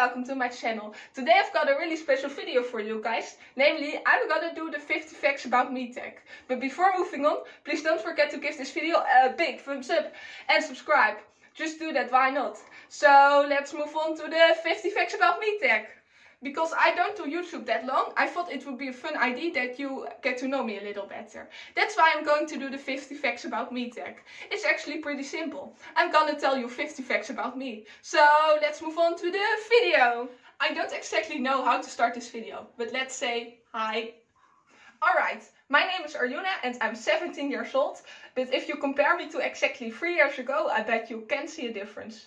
Welcome to my channel. Today I've got a really special video for you guys. Namely, I'm gonna do the 50 facts about me tag. But before moving on, please don't forget to give this video a big thumbs up and subscribe. Just do that, why not? So let's move on to the 50 facts about me tag because I don't do YouTube that long, I thought it would be a fun idea that you get to know me a little better. That's why I'm going to do the 50 facts about me tag. It's actually pretty simple. I'm gonna tell you 50 facts about me. So let's move on to the video. I don't exactly know how to start this video, but let's say hi. Alright, my name is Arjuna and I'm 17 years old, but if you compare me to exactly 3 years ago, I bet you can see a difference.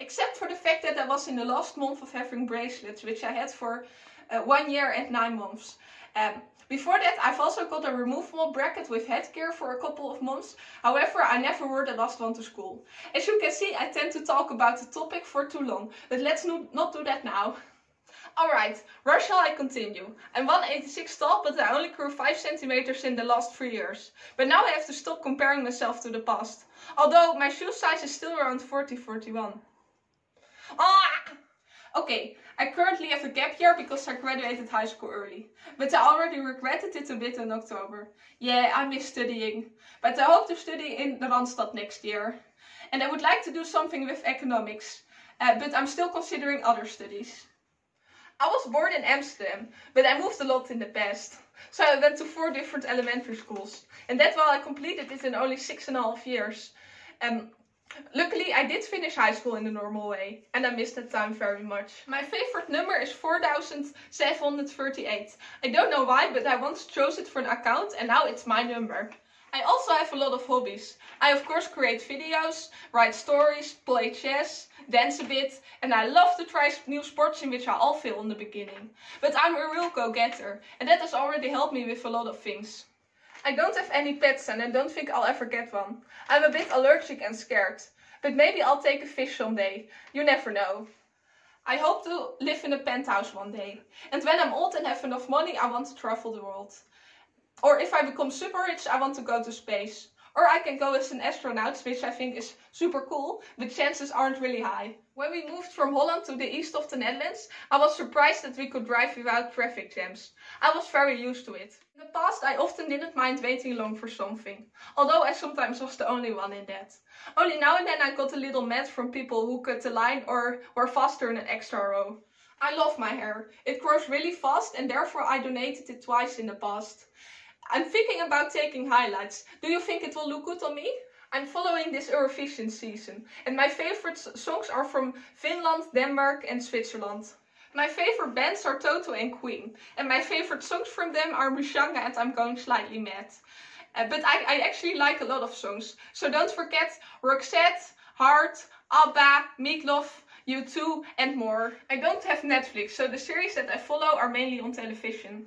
Except for the fact that I was in the last month of having bracelets, which I had for uh, one year and nine months. Um, before that, I've also got a removable bracket with headgear for a couple of months. However, I never wore the last one to school. As you can see, I tend to talk about the topic for too long, but let's not do that now. Alright, where shall I continue? I'm 186 tall, but I only grew 5 centimeters in the last 3 years. But now I have to stop comparing myself to the past. Although my shoe size is still around 40-41. Okay, I currently have a gap year because I graduated high school early. But I already regretted it a bit in October. Yeah, I miss studying. But I hope to study in the Randstad next year. And I would like to do something with economics. Uh, but I'm still considering other studies. I was born in Amsterdam, but I moved a lot in the past. So I went to four different elementary schools. And that while I completed it in only six and a half years. Um, Luckily, I did finish high school in the normal way, and I missed that time very much. My favorite number is 4738. I don't know why, but I once chose it for an account, and now it's my number. I also have a lot of hobbies. I of course create videos, write stories, play chess, dance a bit, and I love to try new sports in which I all fail in the beginning. But I'm a real go-getter, and that has already helped me with a lot of things. I don't have any pets and I don't think I'll ever get one. I'm a bit allergic and scared. But maybe I'll take a fish someday. You never know. I hope to live in a penthouse one day. And when I'm old and have enough money, I want to travel the world. Or if I become super rich, I want to go to space. Or I can go as an astronaut, which I think is super cool, but chances aren't really high. When we moved from Holland to the east of the Netherlands, I was surprised that we could drive without traffic jams. I was very used to it. In the past, I often didn't mind waiting long for something, although I sometimes was the only one in that. Only now and then I got a little mad from people who cut the line or were faster in an extra row. I love my hair. It grows really fast and therefore I donated it twice in the past. I'm thinking about taking highlights. Do you think it will look good on me? I'm following this Eurovision season and my favorite songs are from Finland, Denmark and Switzerland. My favorite bands are Toto and Queen and my favorite songs from them are Mushanga and I'm Going Slightly Mad. Uh, but I, I actually like a lot of songs. So don't forget Roxette, Heart, ABBA, Meatloaf, U2 and more. I don't have Netflix so the series that I follow are mainly on television.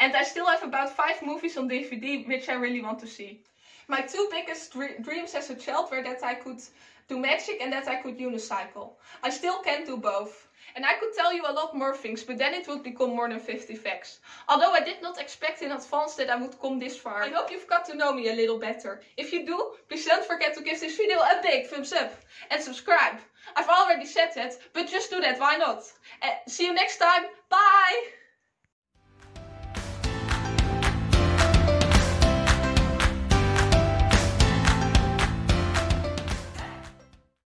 And I still have about five movies on DVD which I really want to see. My two biggest dreams as a child were that I could do magic and that I could unicycle. I still can't do both. And I could tell you a lot more things, but then it would become more than 50 facts. Although I did not expect in advance that I would come this far. I hope you've got to know me a little better. If you do, please don't forget to give this video a big thumbs up. And subscribe. I've already said that, but just do that, why not? Uh, see you next time. Bye!